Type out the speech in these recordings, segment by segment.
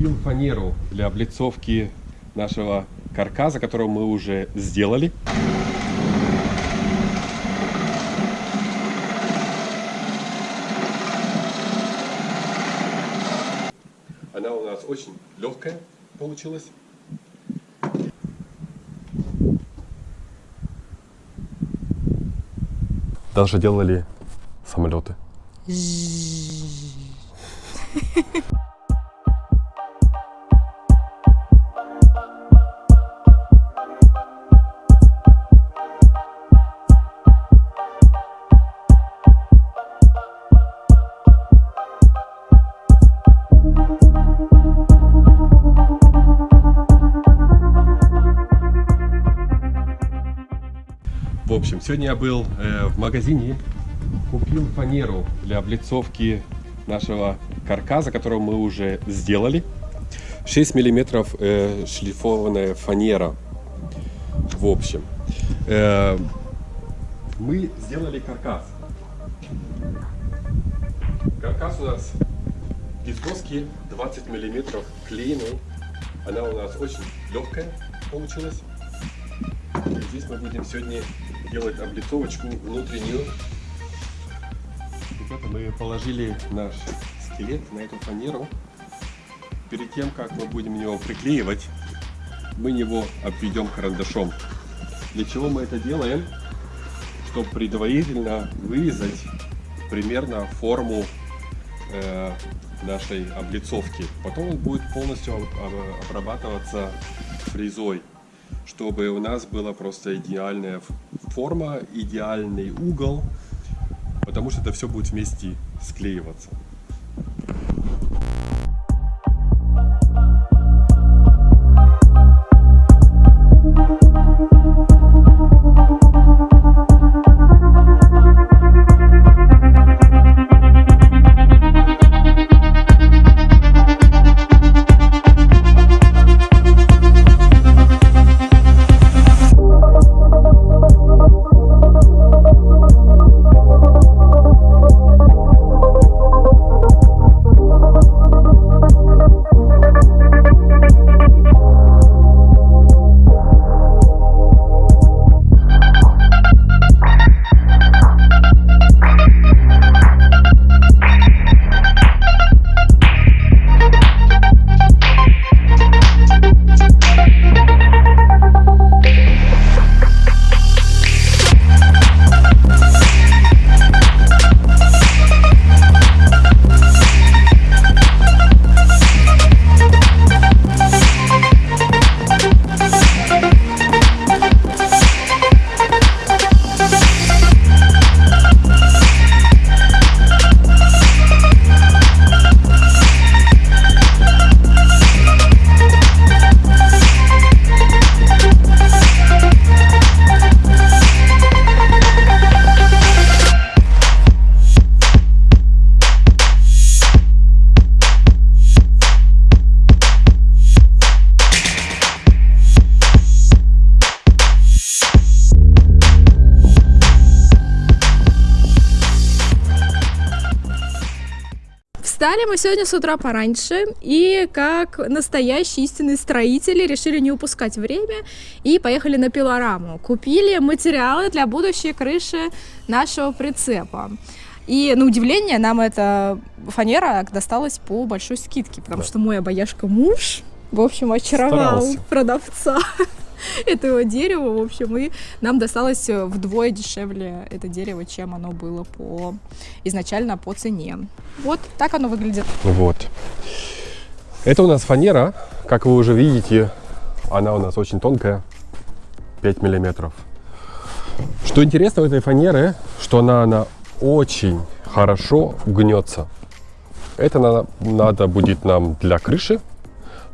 купил фанеру для облицовки нашего каркаса, который мы уже сделали. Она у нас очень легкая получилась. Даже делали самолеты. В общем, сегодня я был э, в магазине, купил фанеру для облицовки нашего каркаса, который мы уже сделали. 6 миллиметров э, шлифованная фанера. В общем, э, мы сделали каркас. Каркас у нас из доски 20 миллиметров клееный. Она у нас очень легкая получилась. И здесь мы будем сегодня делать облицовочку внутреннюю. Ребята, мы положили наш скелет на эту фанеру. Перед тем, как мы будем его приклеивать, мы его обведем карандашом. Для чего мы это делаем? Чтобы предварительно вырезать примерно форму э, нашей облицовки. Потом он будет полностью обрабатываться фрезой чтобы у нас была просто идеальная форма, идеальный угол, потому что это все будет вместе склеиваться. Встали мы сегодня с утра пораньше и, как настоящие истинные строители, решили не упускать время и поехали на пилораму. Купили материалы для будущей крыши нашего прицепа. И на удивление нам эта фанера досталась по большой скидке, потому да. что мой обаяшка муж, в общем, очаровал Старался. продавца этого дерева, в общем, и нам досталось вдвое дешевле это дерево, чем оно было по изначально по цене. Вот так оно выглядит. Вот. Это у нас фанера, как вы уже видите, она у нас очень тонкая, 5 миллиметров. Что интересно в этой фанере, что она, она очень хорошо гнется. Это надо, надо будет нам для крыши,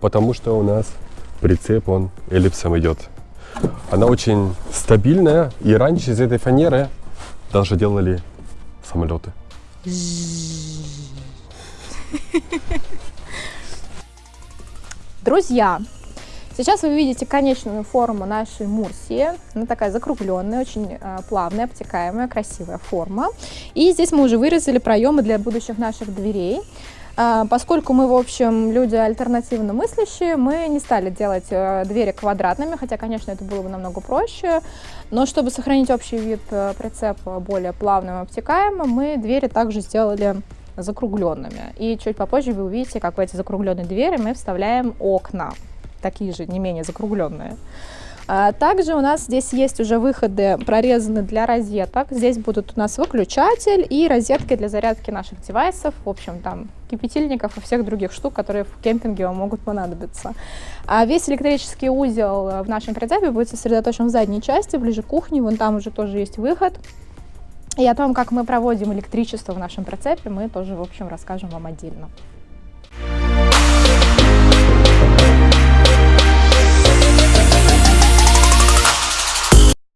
потому что у нас прицеп, он эллипсом идет. Она очень стабильная, и раньше из этой фанеры даже делали самолеты. Друзья, сейчас вы видите конечную форму нашей Мурсии. Она такая закругленная, очень э, плавная, обтекаемая, красивая форма. И здесь мы уже вырезали проемы для будущих наших дверей. А, Поскольку мы, в общем, люди альтернативно мыслящие, мы не стали делать э, двери квадратными, хотя, конечно, это было бы намного проще. Но чтобы сохранить общий вид э, прицепа более плавным и обтекаемым, мы двери также сделали закругленными. И чуть попозже вы увидите, как в эти закругленные двери мы вставляем окна, такие же, не менее закругленные. А Также у нас здесь есть уже выходы прорезаны для розеток. Здесь будут у нас выключатель и розетки для зарядки наших девайсов, в общем, там кипятильников и всех других штук, которые в кемпинге вам могут понадобиться. А весь электрический узел э, в нашем прицепе будет сосредоточен в задней части, ближе к кухне, вон там уже тоже есть выход. И о том, как мы проводим электричество в нашем прицепе, мы тоже, в общем, расскажем вам отдельно.